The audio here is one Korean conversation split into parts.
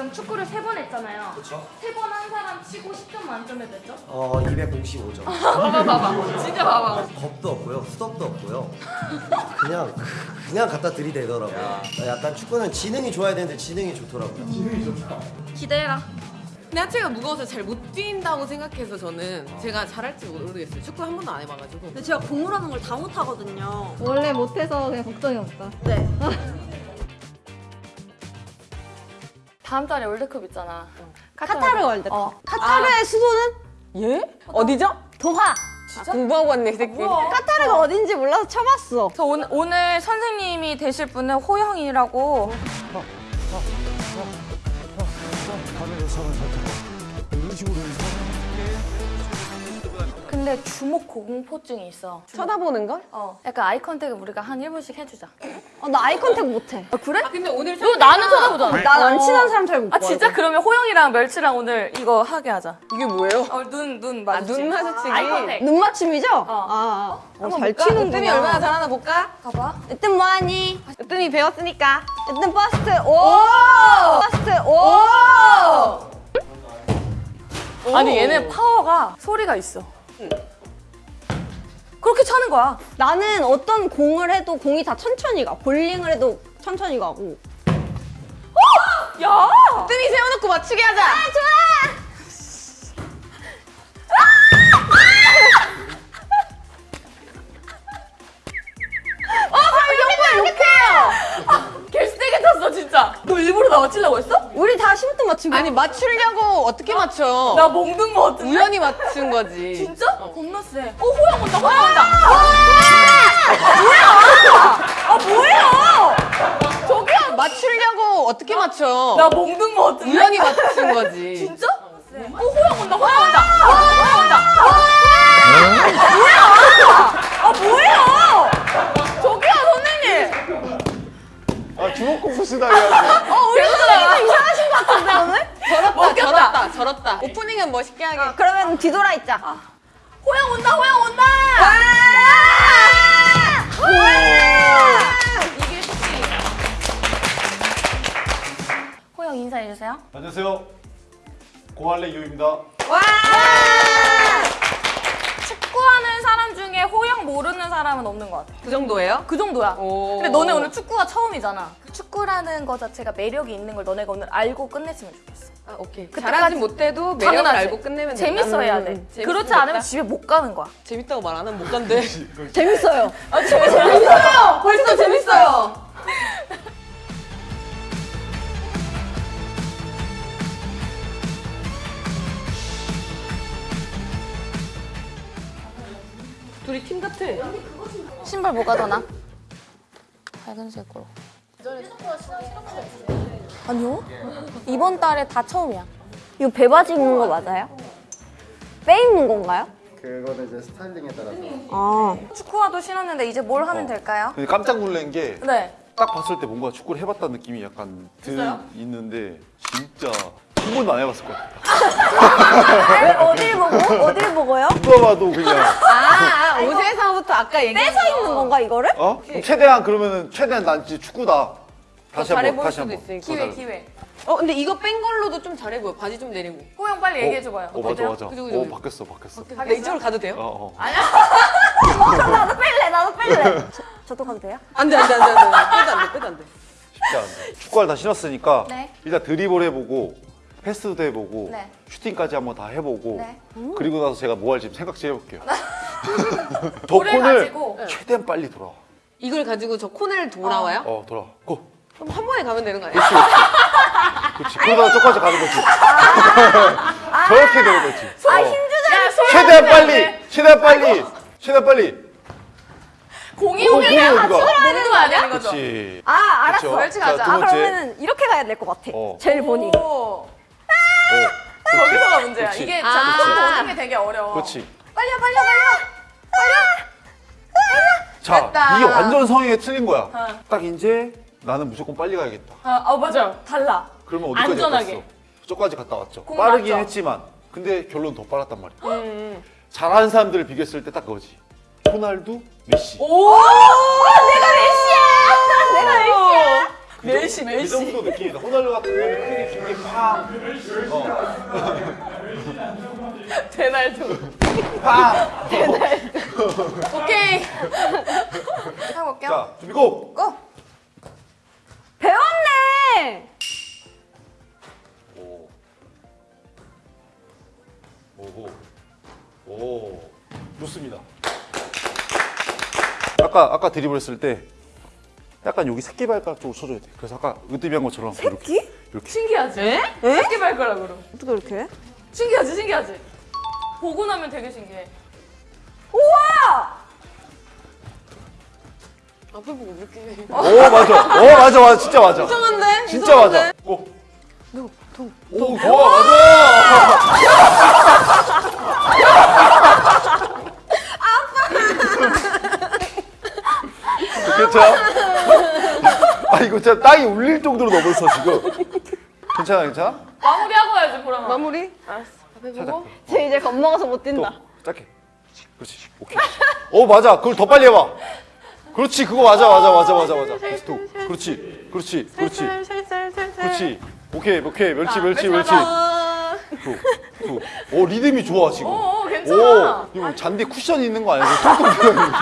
지금 축구를 세 번 했잖아요. 세번 한 사람 치고 10점 만점에 몇 점? 어 255점. 봐봐 봐봐. 진짜 봐봐. 겁도 없고요, 수덕도 없고요. 그냥 그냥 갖다 들이대더라고요. 약간 축구는 지능이 좋아야 되는데 지능이 좋더라고요. 지능이 좋다. 기대해라. 근데 하체가 무거워서 잘 못 뛴다고 생각해서 저는 제가 잘할지 모르겠어요. 축구 한 번도 안 해봐가지고. 근데 제가 공을 하는 걸 다 못하거든요. 원래 못해서 그냥 걱정이 없다. 네. 다음 달에 월드컵 있잖아. 카타르 월드컵. 어. 카타르의 수도는 예? 어디죠? 도하. 아, 공부하고 왔네, 이 새끼. 카타르가 어 딘지 몰라서 쳐봤어. 저 오늘, 오늘 선생님이 되실 분은 호영이라고. 근데 주목 고공포증이 있어. 쳐다보는 걸? 어. 약간 아이 컨택을 우리가 한 1분씩 해주자. 어, 나 eye contact 못해. 아, 그래? 아, 근데 오늘 너 나는 쳐다보잖아. 난 안 친한 사람 잘 못 봐. 아 진짜 그러면 호영이랑 멸치랑 오늘 이거 하게 하자. 이게 뭐예요? 어 눈눈 아, 마주치. 눈 마주치기. eye contact. 눈 맞춤이죠? 아, 아. 어, 잘? 치는구나. 으뜸이 얼마나 잘하나 볼까? 봐봐. 으뜸 뭐하니? 으뜸이 배웠으니까. 으뜸 버스트. 오! 버스트. 오! 아니 얘네 파워가 소리가 있어. 그렇게 차는 거야. 나는 어떤 공을 해도 공이 다 천천히 가. 볼링을 해도 천천히 가고. 오! 야! 뜸이 세워놓고 맞추게 하자. 아 좋아! 아, 아, 아, 아, 아, 아, 아, 아, 아, 아, 아, 40분 맞추고 아니 맞추려고 어떻게 맞춰 나 몽둥 거 같은데? 우연히 맞춘 거지 진짜? 어. 겁나 세. 어 호영 온다 호영 온다 와! 뭐야? 아 뭐야? 저기야 맞추려고 어떻게 맞춰 나 몽든 거 같은데? 우연히 맞춘 거지 진짜? 어 호영 온다 호영 온다 호영 온다 와! 아, 뭐야? 아 뭐야? 아 주먹 공부 쓰다 해야지. 어 우리 선생님 이상하신 것 같은데 오늘? 저렇다, 먹겠다. 저렇다, 저렇다. 오프닝은 멋있게 하게. 그러면 뒤돌아 있자. 호영 온다 호영 온다. 이게 쉽지. 호영 인사해 주세요. 안녕하세요. 고할래 유입니다. 축구하는 사람 호영 모르는 사람은 없는 것 같아. 그 정도예요? 그 정도야. 오. 근데 너네 오늘 축구가 처음이잖아. 축구라는 거 자체가 매력이 있는 걸 너네가 오늘 알고 끝냈으면 좋겠어. 아, 오케이. 잘하진 못해도 매력을 당연하지. 알고 끝내면 된다. 재밌어 해야 돼. 음, 그렇지 않으면. 집에 못 가는 거야. 재밌다고 말 안 하면 못 간대. 재밌어요. 아, 재밌어요. 벌써 재밌어요. 둘이 팀 같아. 신발 뭐가 더 나? 밝은색으로. 아니요. 이번 달에 다 처음이야. 이거 배바지 입는 거 맞아요? 빼 입는 건가요? 그거는 이제 스타일링에 따라서 아. 축구화도 신었는데 이제 뭘 하면 될까요? 근데 깜짝 놀란 게딱 네. 봤을 때 뭔가 축구를 해봤다는 느낌이 약간 들 있는데 진짜 한 번도 안 해봤을 것 같아. 왜어 딜 보고? 어딜 보고요? 누가 봐도 그냥 아, 아 옷에서부터 아까 얘기한 뺏어 입는 건가 이거를? 어? 최대한 그러면은 최대한 난 진짜 축구다. 다시 잘해 한번 다시 한번. 기회. 기회. 어 근데 이거 뺀 걸로도 좀 잘해 보여. 바지 좀 내리고. 호영 빨리 얘기해 줘봐요. 어 맞아 맞아. 그죠, 그죠, 어. 바뀌었어 바뀌었어. 근데 이쪽으로 가도 돼요? 어 어. 나도 뺄래 나도 뺄래. 저, 저도 가도 돼요? 안돼 안돼 안돼 안돼. 빼도 안돼 빼도 안돼. 쉽지 않은데. 축구화를 다 신었으니까 네. 일단 드리블 해보고 패스도 해보고 네. 슈팅까지 한번 다 해보고 네. 그리고 나서 제가 뭐 할지 생각지 해볼게요. 저 볼을 콘을 가지고. 최대한 빨리 돌아. 이걸 가지고 저 코너를 돌아와요? 어 돌아. 고. 그럼 한 번에 가면 되는 거 아니야? 그렇지. 그러다가 저까지 가는 거지. 저렇게 되는 거지. 아, 야, 손 최대한 빨리, 돼. 최대한 빨리, 최대한 빨리. 공이 어, 오면 공이 같이 어디가? 먹는 거 아니야? 그렇지. 아 알았어. 그쵸? 멸치 가자. 아 번째. 그러면은 이렇게 가야 될 것 같아. 어. 제일 보니. 오. 어, 거기서가 문제야. 그렇지. 이게 아. 자꾸 오는 게 되게 어려워. 그렇지. 빨려 빨려 빨려. 자, 됐다. 이게 완전 성향에 틀린 거야. 어. 딱 이제 나는 무조건 빨리 가야겠다. 아, 어 맞아. 달라. 그러면 어디까지 안전하게. 갔어? 저까지 갔다 왔죠. 공 빠르긴 맞죠? 했지만, 근데 결론 더 빨랐단 말이야. 음. 잘하는 사람들을 비교했을 때 딱 그거지. 호날두, 메시. 오! 내가 메시야. 멜시 이 멜시. 정도 느낌이다. 호날두 같은 경우는 크게 길게 팡. 데날도. 팡. 오케이. 해볼게요. 자, 준비 고! 배웠네. 오. 오호. 오. 좋습니다. 아까 아까 드리블 했을 때 약간 여기 새끼발가락 쪽으로 쳐줘야 돼. 그래서 아까 으뜸이 한 것처럼 이렇게 이렇게 신기하지? 에? 새끼 발가락으로. 어떻게 이렇게? 신기하지 신기하지? 보고 나면 되게 신기해. 우와! 앞에 보고 이렇게. 오 맞아. 오 맞아 맞아 진짜 맞아. 이상한데? 진짜 맞아. 오. 오 좋아 맞아. 아빠. 괜찮 아? 이거 진짜 땅이 울릴 정도로 넘었어 지금. 괜찮아 괜찮아? 마무리하고 가야지 보람아. 마무리? 알았어. 앞에 보고. 쟤 이제 겁먹어서 못또 뛴다. 짧게. 그렇지 오케이. 오 맞아 그걸 더 빨리 해봐. 그렇지 그거 맞아 맞아 맞아 맞아 맞아. 다시 또 그렇지 그렇지 그렇지. 그렇지. 오케이, 오케이. 멸치, 아, 멸치, 멸치 두. 오, 리듬이 좋아, 지금. 오, 오, 괜찮아. 오, 이거 잔디 쿠션 있는 거 아니야? 통통 들어가는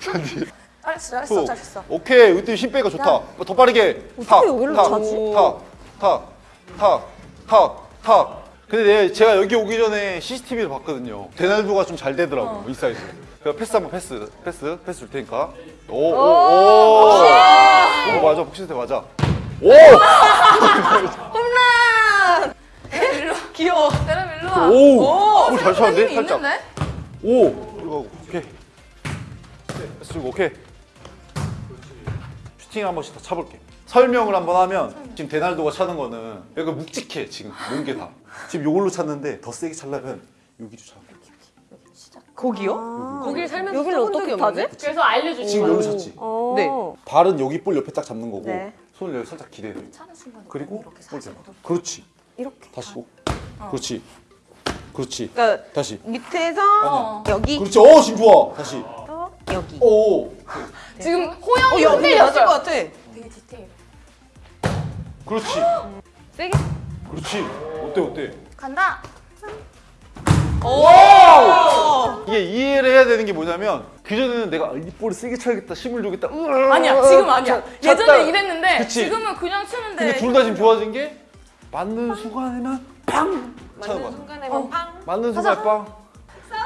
잔디. 잘했어, 잘했어, 두. 잘했어. 오케이, 으뜸 힘 빼가 좋다. 뭐더 빠르게. 탁, 여기로 탁, 차지? 탁, 탁, 탁, 탁, 탁. 근데 내가 제가 여기 오기 전에 CCTV를 봤거든요. 데날두가 좀 잘 되더라고, 어. 이 사이즈. 그래서 패스 한번 패스, 패스, 패스 줄 테니까. 오, 오, 오. 오, 맞아, 복싱대 맞아. 오! 귀여워. 세람 일로 와. 오! 오, 잘 쳤는데? 힘이 살짝. 있는데? 오! 들어가고, 오케이. 패스 주고, 오케이. 슈팅 한 번씩 더 차볼게. 설명을 한번 하면 지금 데날도가 차는 거는 약간 묵직해, 지금. 몸게 다. 지금 요걸로 찼는데 더 세게 차려면 여기로 차. 거기요? 거기를 살면서 여기를 어떻게 타지? 없는데? 그래서 알려주신 지금. 여기로 찼지? 어. 네. 발은 여기 볼 옆에 딱 잡는 거고 네. 손을 여기 살짝 기대돼. 그리고 볼 대봐. 그렇지. 이렇게. 다시. 오. 그렇지. 그렇지. 그러니까 다시. 밑에서 아니야. 여기 그렇지. 어, 지금 좋아. 다시. 또 여기. 오. 지금 호영이 어, 맞을 것 같아. 되게 디테일. 그렇지. 세게. 그렇지. 어때 어때? 간다. 이게 이해를 해야 되는 게 뭐냐면 그 전에는 내가 이 볼을 세게 쳐야겠다, 힘을 주겠다. 으아. 아니야 지금 아니야. 차-. 예전에 이랬는데 그치. 지금은 그냥 치는데. 근데 둘 다 지금 좋아진 게 맞는 순간에만 팡 거야. 순간에만 팡. 맞는 순간 빵.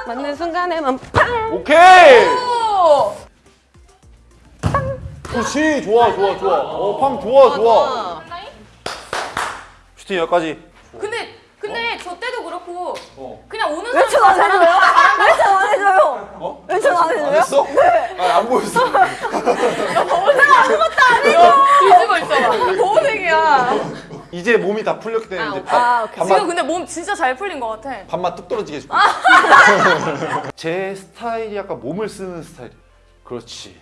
맞는 순간에만 팡. 오케이. 오! 그렇지. 좋아, 좋아, 좋아. 어, 팡 좋아, 좋아. 슈팅 여기까지. 근데 근데 저 때도 그렇고 어. 그냥 오는 왜천안 해줘요? 왜천안 해줘요? 어? 왜천안안 해줘요? 했어? 네. 아, 안 보였어. 뒤집어 있잖아. 보호색이야. 이제 몸이 다 풀렸기 때문에 이제 밥, 아. 밥맛 지금 근데 몸 진짜 잘 풀린 것 같아. 밥맛 뚝 떨어지게 해줄게. 제 스타일이 약간 몸을 쓰는 스타일이야. 그렇지.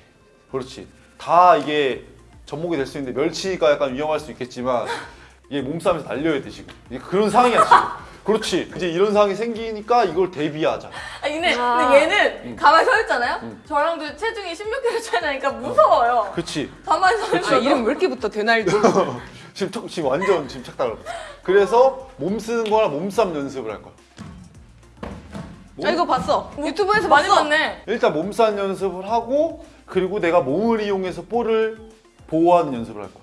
그렇지. 다 이게 접목이 될 수 있는데 멸치가 약간 위험할 수 있겠지만 이게 몸싸움에서 날려야 돼 지금. 이게 그런 상황이야 지금. 그렇지. 이제 이런 상황이 생기니까 이걸 대비하자. 아 근데, 아. 근데 얘는 가만히 서 있잖아요. 저랑도 체중이 16kg 차이 나니까 무서워요. 그렇지. 가만히 서 있어. 이름 왜 이렇게 붙어 데날도. 지금 턱- 지금 완전 지금 착각을. 그래서 몸 쓰는 거랑 몸싸움 연습을 할 거야. 몸- 아 이거 봤어. 유튜브에서 많이 봤어. 봤네. 일단 몸싸움 연습을 하고 그리고 내가 몸을 이용해서 볼을 보호하는 연습을 할 거야.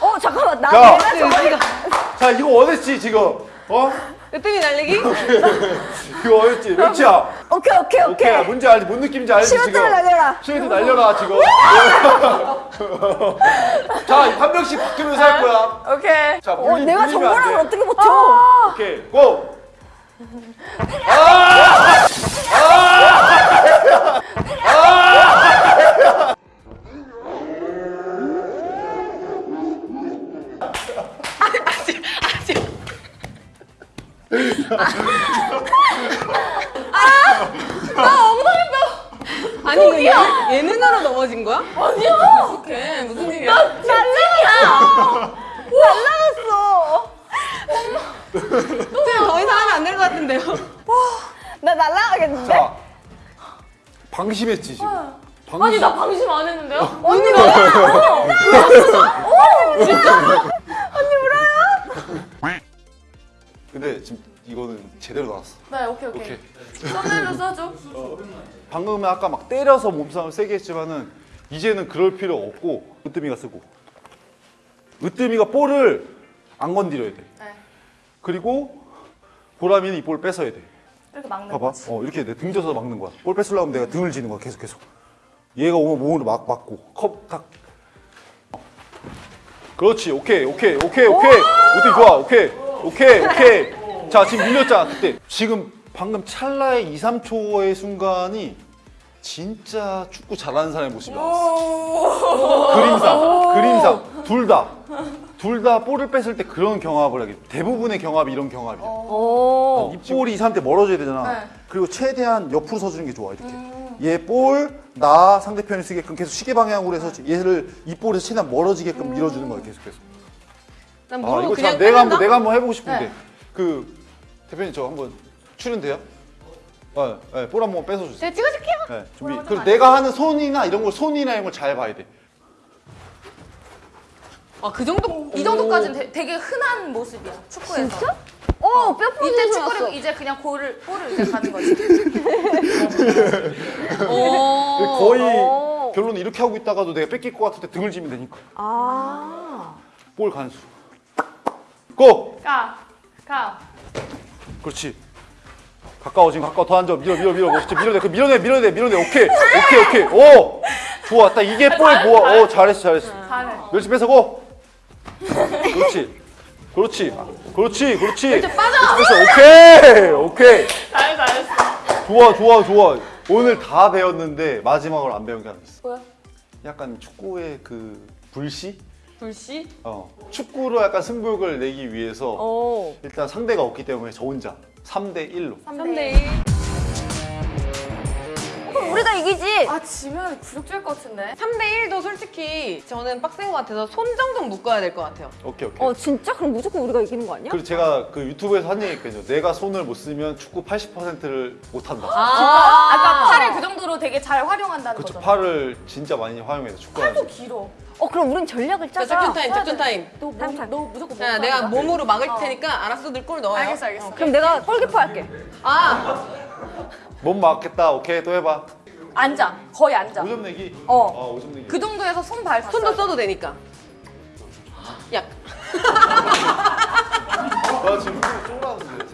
어 잠깐만 나 자. 내가 자 이거 원했지 지금 어? 으뜸이 날리기? 이거 원했지 멸치야 오케이 오케이 오케이 오케이. 뭔지 알지 뭔 느낌인지 알지 지금 시간대를 날려라. 시간대 날려라 지금 자한 명씩 바뀌면서 할 거야 오케이. 자어 물리, 내가 물리면 안 정보를 돼. 어떻게 버텨? 오케이 고 아니 이거 예, 예능으로 넘어진 거야? 아니야. 오케이 무슨 일이야? 날라갔어. 쌤더 이상 하면 안 될 것 같은데요. 나 날라가겠는데? 자 방심했지 지금. 방심. 아니 나 방심 안 했는데요? 근데 지금 이거는 제대로 나왔어. 네 오케이 오케이. 오케이. 썸네일로 써줘. 방금은 아까 막 때려서 몸싸움 세게 했지만은 이제는 그럴 필요 없고 으뜸이가 쓰고 으뜸이가 볼을 안 건드려야 돼. 네. 그리고 보람이는 이 볼 뺏어야 돼. 이렇게 막는 봐봐. 거지. 어 이렇게 내 등져서 막는 거야. 볼 뺏으려면 내가 등을 지는 거야. 계속 계속. 얘가 오면 몸으로 막 막고 컵딱. 그렇지. 오케이 오케이 오케이 오케이. 으뜸 좋아. 오케이 오케이 오케이. 자 지금 밀렸잖아 그때. 지금 방금 찰나의 2, 3초의 순간이 진짜 축구 잘하는 사람의 모습이 나왔어. 그림상, 그림상 둘 다. 둘 다 볼을 뺐을 때 그런 경합을 하게. 대부분의 경합이 이런 경합이야. 오. 이 볼이 이 사람한테 멀어져야 되잖아. 네. 그리고 최대한 옆으로 서주는 게 좋아 이렇게. 얘 볼, 나 상대편이 쓰게끔 계속 시계 방향으로 해서 얘를 이 볼에서 최대한 멀어지게끔 밀어주는 거야 계속 계속. 난아 모르고 이거 그냥 참 내가 한번? 내가 한번 해보고 싶은데 네. 그 대표님 저 한번 출연돼요? 네, 네, 볼 한번 뺏어주세요. 제가 찍어줄게요. 네, 준비. 그리고 내가 하는 손이나 이런 걸 손이나 이런 걸 잘 봐야 돼. 아, 그 정도? 이 정도까지는 되- 되게 흔한 모습이야 축구에서. 진짜? 오, 뼈 이때 부러진 줄 축구를. 이제 그냥 골을 볼을 이제 가는 거지. 오. 거의 오. 결론은 이렇게 하고 있다가도 내가 뺏길 것 같을 때 등을 지면 되니까. 아. 볼 간수. 고! 가, 가. 그렇지. 가까워 지금 가까워 더 앉아 밀어 밀어 밀어 멋있지 밀어내 그 밀어내 밀어내 밀어내 오케이 오케이 오케이 오 좋아 딱 이게 볼 모아 오 잘했어 잘했어 잘해. 멸치 뺏어고 그렇지. 그렇지. 그렇지 그렇지. 뺏어 오케이. 오케이. 잘해 잘했어. 좋아 좋아 좋아. 오늘 다 배웠는데 마지막으로 안 배운 게 하나 있어. 뭐야? 약간 축구의 그 불씨? 불씨? 어. 축구로 약간 승부욕을 내기 위해서 오. 일단 상대가 없기 때문에 저 혼자 3대 1로. 3대 1. 우리가 이기지. 아 지면 굴욕줄 것 같은데. 3대 1도 솔직히 저는 빡센 것 같아서 손 정도는 묶어야 될 것 같아요. 오케이 오케이 어, 진짜? 그럼 무조건 우리가 이기는 거 아니야? 그리고 제가 그 유튜브에서 한 얘기 있거든요. 내가 손을 못 쓰면 축구 80%를 못 한다. 아, 아까 팔을 그 정도로 되게 잘 활용한다는 그쵸 거죠. 팔을 진짜 많이 활용해서 축구하는. 팔도 길어. 어, 그럼 우린 전략을 자, 짜자. 작전 타임, 작전 타임. 너, 뭐, 삼촌. 너 무조건 자, 못 내가 거야? 몸으로 막을 어. 테니까 알았어, 늘 골 넣어요. 알겠어 알겠어. 그럼 내가 골키퍼 할게. 아, 몸 맞겠다. 오케이 또 해봐. 앉아. 거의 앉아. 5점 내기. 어. 아 5점 내기. 그 정도에서 손발 다 손도. 써도 되니까. 야, 나 지금 쫄았는데.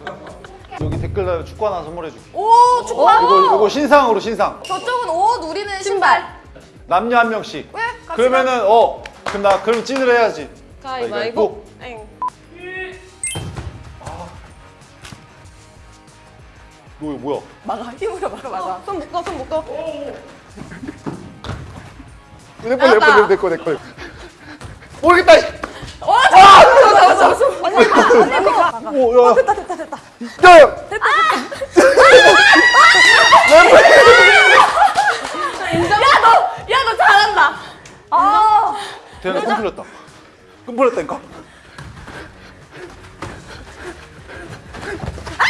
여기 댓글 달면 축구 하나 선물해줄게. 오 축구하고. 이거 이거 신상으로 신상. 저쪽은 옷 우리는 신발. 남녀 한 명씩. 왜? 같이 그러면은 어 그럼 나 그럼 찐을 해야지. 가위바위보. 너 이거 뭐야? 막아 힘으로 막아 막아. 손 묶어, 손 묶어. 내거 내거 내거 내거. 모르겠다. 이. 어, 오, 야. 됐다, 됐다, 됐다. 야! 야너 잘한다. 아. 대현아, 끈 풀렸다. 끈 풀렸다니까?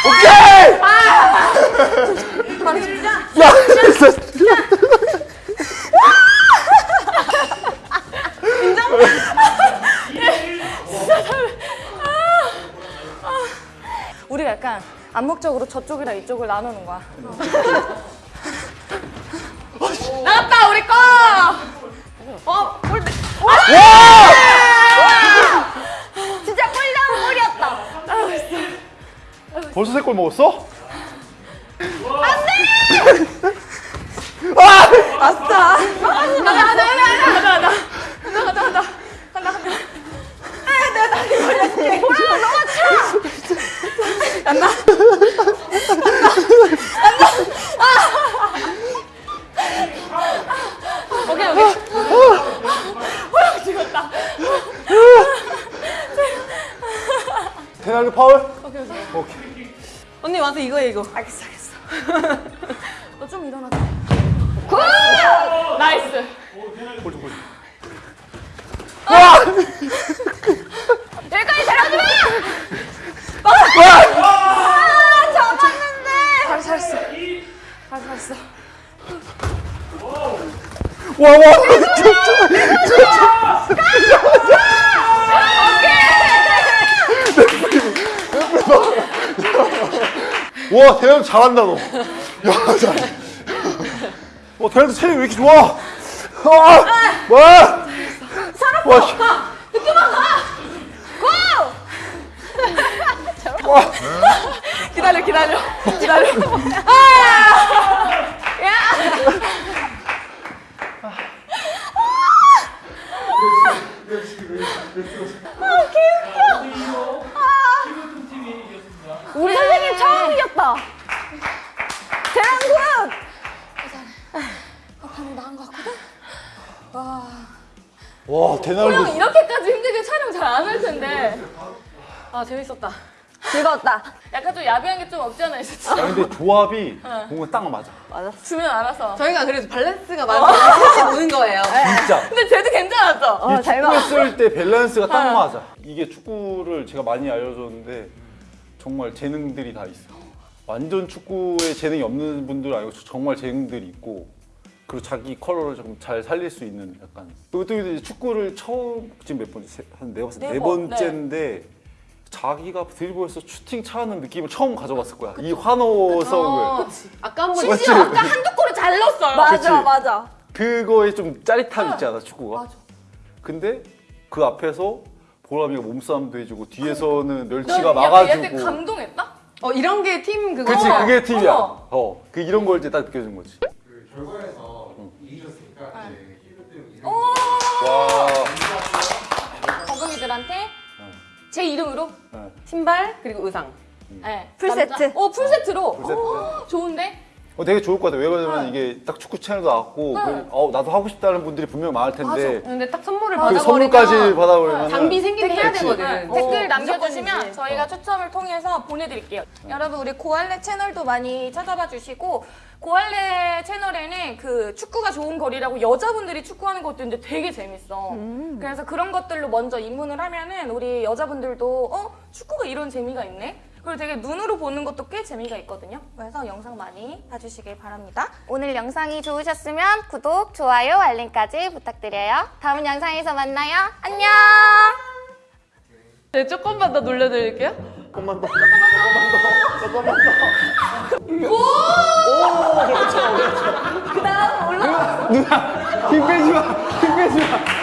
오케이! 야! 우리가 약간 암묵적으로 저쪽이랑 이쪽을 나누는 거야. 나갔다 우리 거. 어, 골대. 진짜 꿀장 꿀이었다. 벌써 세 골 먹었어? 오케이 오케이. 페널티 파울? 오케이, 오케이. 언니 와서 이거 해, 이거. 알겠어 알겠어. 너좀 일어나자. 나이스. 골 좀, 골 좀. 여기까지 데려오지 마. 잡았는데. 잘 잘했어. 잘 잘했어. 와, 와. 와, 대현 잘한다 너. 야, 잘. 와, 대현도 체력이 왜 이렇게 좋아? 아, 와. 와, 씨. 기다려 기다려. 기다려. 우리 선생님 처음 이겼다. 대한군! 와, 대날도. 이렇게까지 힘들게 촬영 잘 안 할 텐데. 아 재밌었다. 즐거웠다. 약간 좀 야비한 게 좀 없지 않아 있었지. 야, 근데 조합이 뭔가 딱 맞아. 주면 알아서. 저희가 그래서 밸런스가 맞아서 같이 노는 거예요. 진짜. 근데 쟤도 괜찮았죠? 어, 이잘 축구 봐. 했을 때 밸런스가 딱 맞아. 이게 축구를 제가 많이 알려줬는데 정말 재능들이 다 있어. 완전 축구에 재능이 없는 분들 아니고 정말 재능들이 있고 그리고 자기 컬러를 좀잘 살릴 수 있는 약간. 그리고 또 이제 축구를 처음 지금 몇 번째? 한네 번째. 네네 번, 번째인데 자기가 드리블에서 슈팅 차는 느낌을 처음 가져봤을 거야. 이 환호성을. 어, 아까 한번 심지어 아까 한두 골을 잘 넣었어요. 맞아, 그치? 맞아. 그거에 좀 짜릿함 있지 않아 축구가? 근데 그 앞에서 보람이가 몸싸움도 해주고 뒤에서는 멸치가 너 막아주고 얘한테 감동했다? 어 이런 게 팀 그거. 그치 그게 팀이야. 어, 그 이런 걸 이제 딱 느껴진 거지 결과에서 이기셨으니까 이제 키드 때문에 와 거북이들한테 제 이름으로? 신발 그리고 의상. 네. 풀세트. 남자- 어, 풀세트로. 풀세트. 어, 좋은데? 어, 되게 좋을 것 같아 왜 그러냐면 이게 딱 축구 채널도 나왔고 네. 어, 나도 하고 싶다는 분들이 분명 많을 텐데 근데 딱 선물을 그 받아버리면 선물까지 받아버리면 장비 생기면 해야. 되거든. 댓글 어, 남겨주시면 무조건이지. 저희가 추첨을 통해서 보내드릴게요. 여러분 우리 고할래 채널도 많이 찾아봐 주시고 고할래 채널에는 그 축구가 좋은 거리라고 여자분들이 축구하는 것도 있는데 되게 재밌어. 그래서 그런 것들로 먼저 입문을 하면은 우리 여자분들도 어 축구가 이런 재미가 있네. 그리고 되게 눈으로 보는 것도 꽤 재미가 있거든요. 그래서 영상 많이 봐주시길 바랍니다. 오늘 영상이 좋으셨으면 구독, 좋아요, 알림까지 부탁드려요. 다음 영상에서 만나요. 안녕! 네, 조금만 더 놀려드릴게요. 조금만 더그 다음 올라. 힘 빼지 마 힘 빼지 마